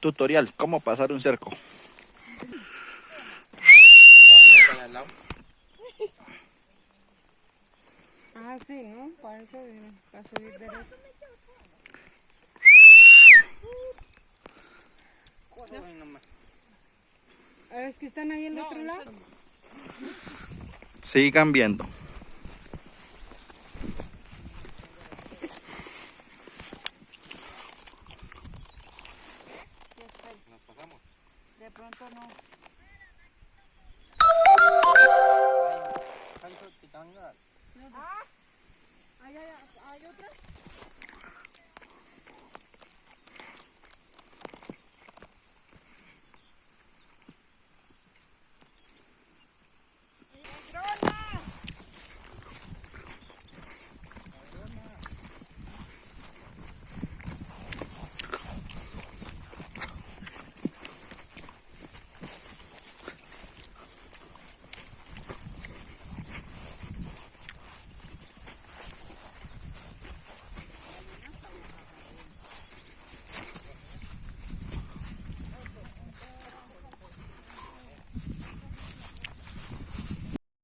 tutorial, cómo pasar un cerco. Ah, sí, ¿no? Para eso, para subir derecho. Ah, Es que están ahí en el otro lado. Sigan viendo. De pronto no. Ah, ¿hay, hay, hay otra?